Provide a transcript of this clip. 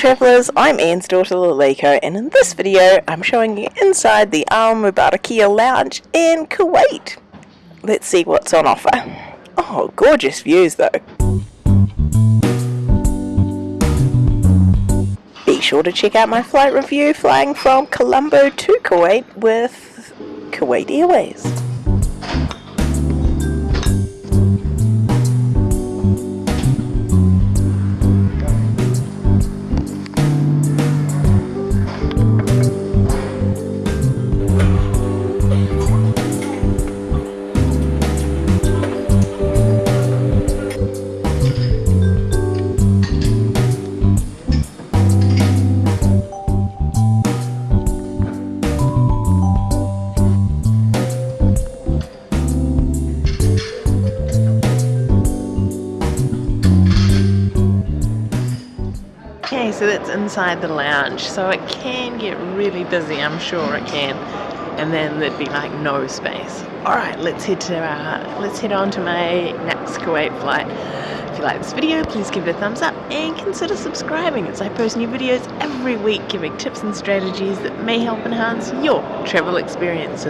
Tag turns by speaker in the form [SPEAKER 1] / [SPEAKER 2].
[SPEAKER 1] travellers, I'm Ian's daughter Laliko and in this video I'm showing you inside the Al Mubarakia Lounge in Kuwait. Let's see what's on offer. Oh, gorgeous views though. Be sure to check out my flight review flying from Colombo to Kuwait with Kuwait Airways. Okay, so that's inside the lounge, so it can get really busy, I'm sure it can. And then there'd be like no space. Alright, let's head to let's head on to my next Kuwait flight. If you like this video, please give it a thumbs up and consider subscribing as I post new videos every week giving tips and strategies that may help enhance your travel experiences.